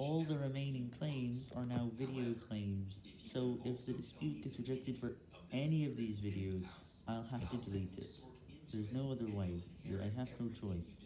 All the remaining claims are now video claims, so if the dispute gets rejected for any of these videos, I'll have to delete it. There's no other way, I have no choice.